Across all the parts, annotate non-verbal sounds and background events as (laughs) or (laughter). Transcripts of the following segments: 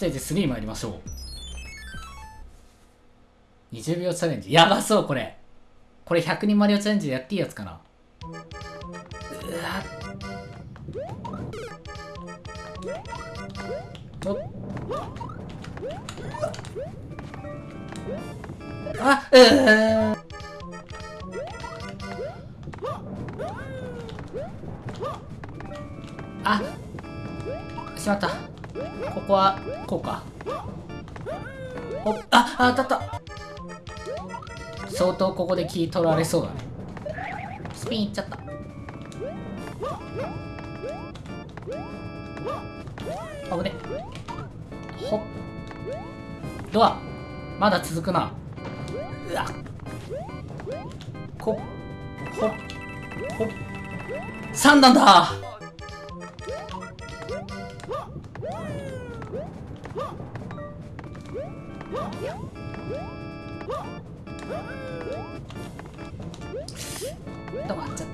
テージ3参りましょう。20秒チャレンジ。やばそうこれ。これ100人マリオチャレンジでやっていいやつかな。うわっあうーあしまった。ここはこうか。おああ当たった。相当ここで気取られそうだね。スピンいっちゃった。危ね。ほっ。ドア。まだ続くな。うわ。こほっほっ。3段だ。止まっちゃっ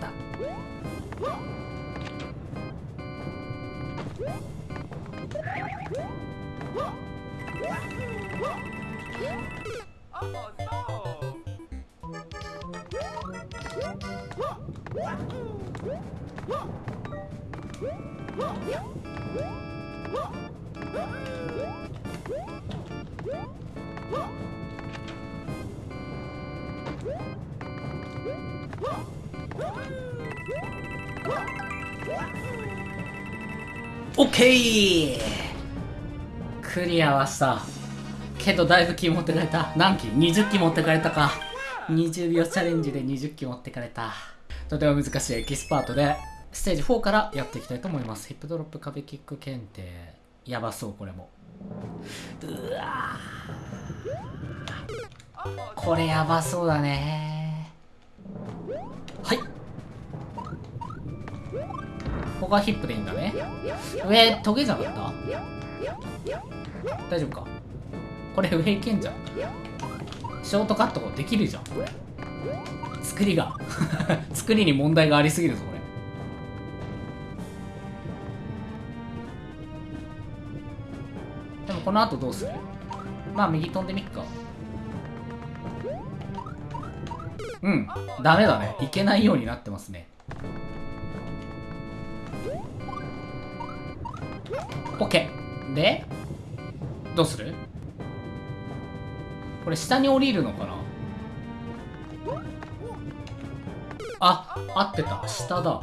オッケークリアはした。けどだいぶ気持ってかれた。何機 ?20 機持ってかれたか。20秒チャレンジで20機持ってかれた。とても難しいエキスパートでステージ4からやっていきたいと思います。ヒップドロップ壁キック検定。やばそうこれも。うわこれやばそうだね。ここはヒップでいいんだね。上トゲじゃなかった？大丈夫か。これ上いけんじゃん。ショートカットできるじゃん。作りが。(laughs) 作りに問題がありすぎるぞこれ。でもこの後どうする？まあ右飛んでみっか。うん。ダメだね。いけないようになってますね。OK でどうする？これ下に降りるのかな？あ合ってた。下だ。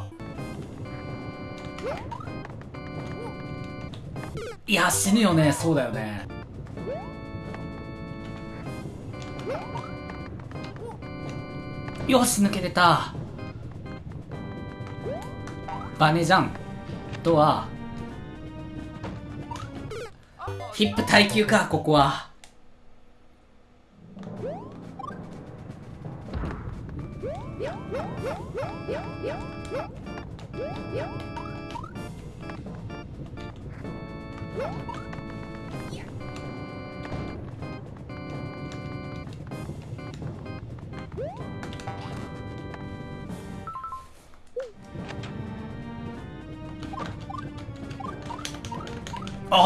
いや死ぬよね。そうだよね。よし抜けれた。バネじゃん。ドア。ヒップ耐久かここは。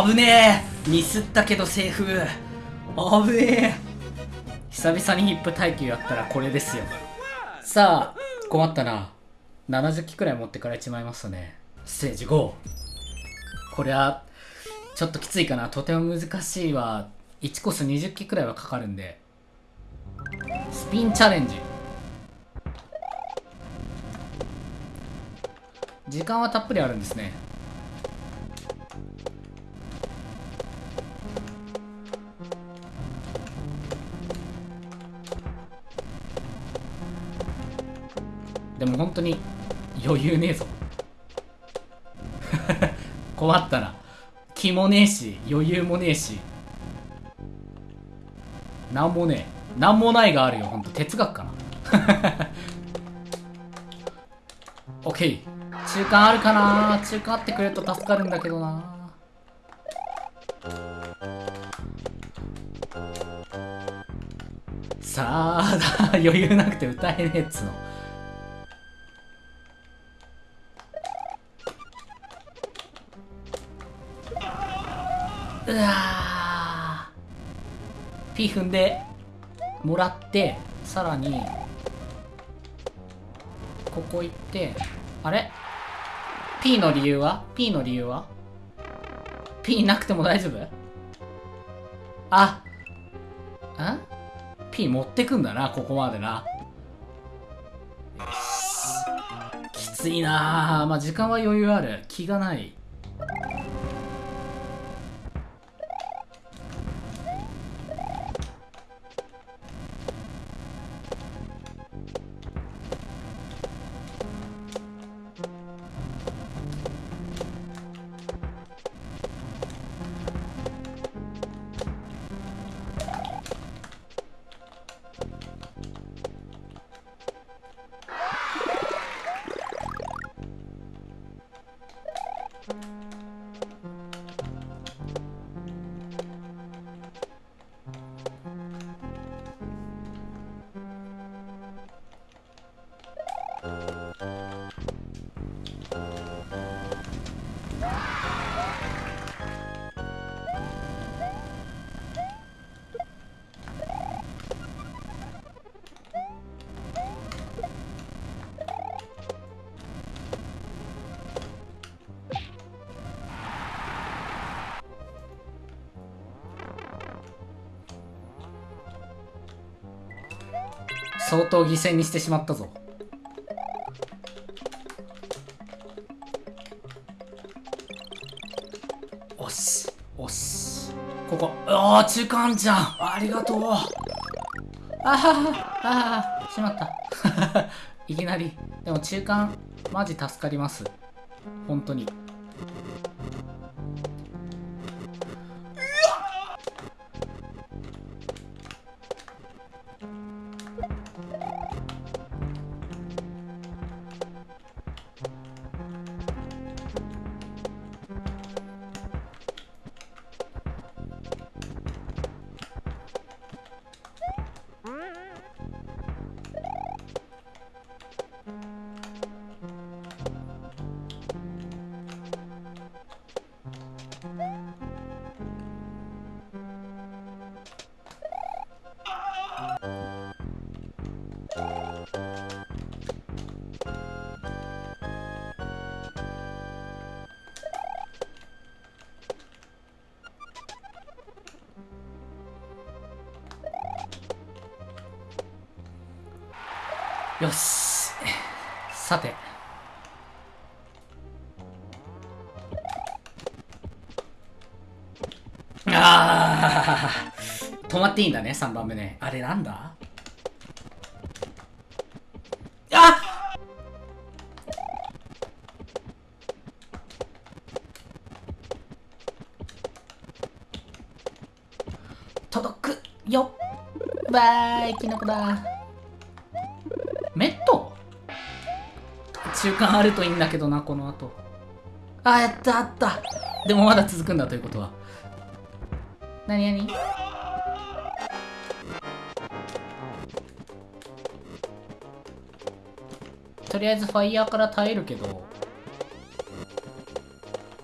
危ねえ。ミスったけどセーフ。危ねえ。久々にヒップ耐久やったらこれですよ。さあ困ったな。70機くらい持ってかれちまいましたね。ステージ5これはちょっときついかな。とても難しいわ。1コース20機くらいはかかるんで。スピンチャレンジ。時間はたっぷりあるんですね。でも本当に余裕ねえぞ。(laughs) 困ったな気もねえし余裕もねえし。なんもねえ。なんもないがあるよほんと哲学かな。(laughs) オッケー。中間あるかな？中間あってくれると助かるんだけどな。さあ (laughs) 余裕なくて歌えねえっつの。うわー P 踏んでもらってさらにここ行ってあれ？P の理由は ?P の理由は ?P なくても大丈夫？あん ?P 持ってくんだな、ここまでな。きついなまあ時間は余裕ある。気がない。相当犠牲にしてしまったぞ。おしおし。ここ。ああ中間じゃん。ありがとう。ああああしまった。(laughs) いきなり。でも中間マジ助かります。本当に。よし。さて。ああ止まっていいんだね3番目ね。あれなんだ？届くよバイキノコだメット？中間あるといいんだけどな、この後。あ、やったあったでもまだ続くんだということは。なになにとりあえずファイヤーから耐えるけど。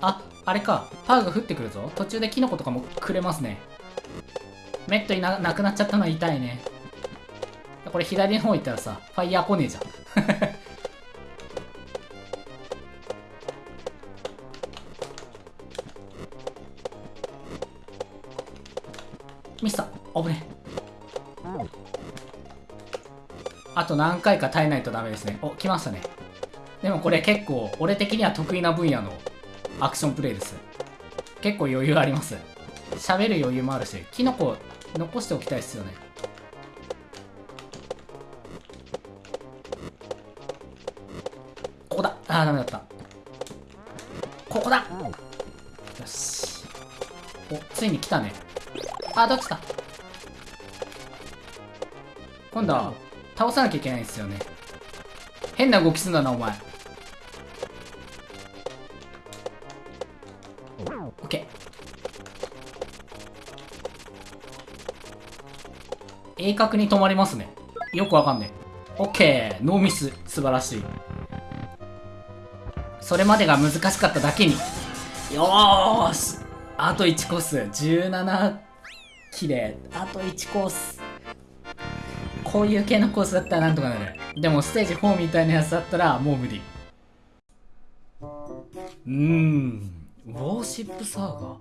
あ、あれか。パーが降ってくるぞ。途中でキノコとかもくれますね。メットいななくなっちゃったの痛いね。これ左の方行ったらさ、ファイヤー来ねえじゃん。(laughs) ミスター、危ねあと何回か耐えないとダメですね。お、来ましたね。でもこれ結構、俺的には得意な分野のアクションプレイです。結構余裕あります。喋る余裕もあるし、キノコ残しておきたいですよね。ここだあー、ダメだった。ここだよし。お、ついに来たね。あー、どっちだ今度は、倒さなきゃいけないんですよね。変な動きすんだな、お前。鋭角に止まりますね。よくわかんねえ。オッケー。ノーミス。素晴らしい。それまでが難しかっただけに。よーしあと1コース17キレあと1コースこういう系のコースだったらなんとかなるでもステージ4みたいなやつだったらもう無理うーんウォーシップサーガ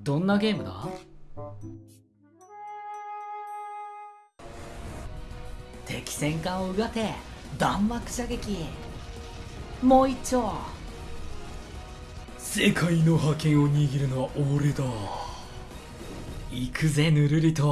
どんなゲームだ？敵戦艦をうがて弾幕射撃もう一丁。世界の覇権を握るのは俺だ。行くぜぬるりと